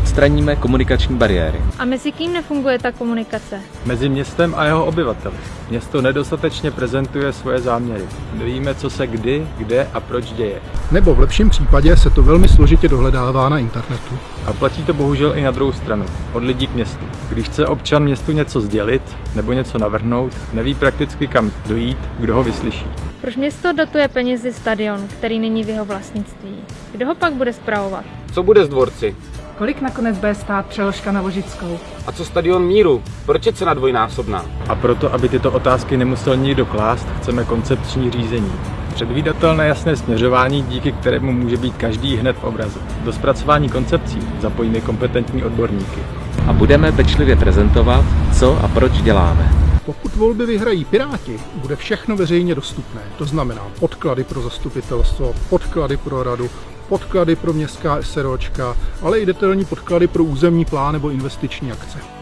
Odstraníme komunikační bariéry. A mezi kým nefunguje ta komunikace? Mezi městem a jeho obyvateli. Město nedostatečně prezentuje svoje záměry. Nevíme, co se kdy, kde a proč děje. Nebo v lepším případě se to velmi složitě dohledává na internetu. A platí to bohužel i na druhou stranu, od lidí k městu. Když chce občan městu něco sdělit nebo něco navrhnout, neví prakticky kam dojít, kdo ho vyslyší. Proč město dotuje penězi stadion, který není v jeho vlastnictví? Kdo ho pak bude spravovat? Co bude s dvorci? Kolik nakonec bude stát přeložka na Vožickou? A co stadion míru? Proč je cena dvojnásobná? A proto, aby tyto otázky nemusel nikdo klást, chceme koncepční řízení. Předvídatelné jasné směřování, díky kterému může být každý hned v obrazu. Do zpracování koncepcí zapojíme kompetentní odborníky. A budeme pečlivě prezentovat, co a proč děláme. Pokud volby vyhrají Piráti, bude všechno veřejně dostupné. To znamená podklady pro zastupitelstvo, podklady pro radu, podklady pro městská SROčka, ale i detailní podklady pro územní plán nebo investiční akce.